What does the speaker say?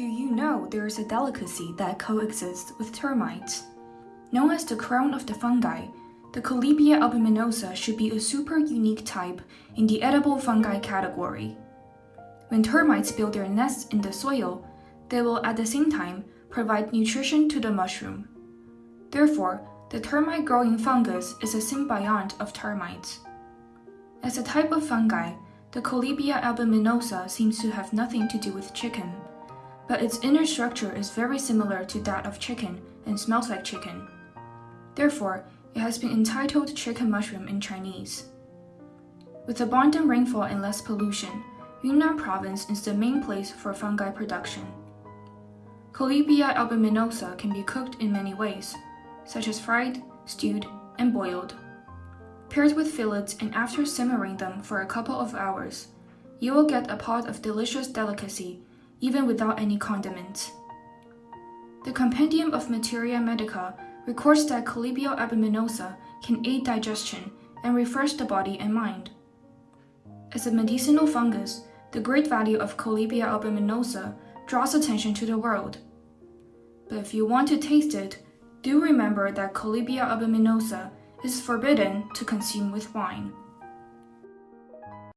Do you know there is a delicacy that coexists with termites? Known as the crown of the fungi, the Collybia albuminosa should be a super unique type in the edible fungi category. When termites build their nests in the soil, they will at the same time provide nutrition to the mushroom. Therefore, the termite growing fungus is a symbiont of termites. As a type of fungi, the Collybia albuminosa seems to have nothing to do with chicken, but its inner structure is very similar to that of chicken and smells like chicken. Therefore, it has been entitled chicken mushroom in Chinese. With abundant rainfall and less pollution, Yunnan province is the main place for fungi production. Collybia albuminosa can be cooked in many ways, such as fried, stewed, and boiled. Paired with fillets and after simmering them for a couple of hours, you will get a pot of delicious delicacy even without any condiments. The Compendium of Materia Medica records that Collybia albuminosa can aid digestion and refresh the body and mind. As a medicinal fungus, the great value of Collybia albuminosa draws attention to the world. But if you want to taste it, do remember that Collybia albuminosa is forbidden to consume with wine.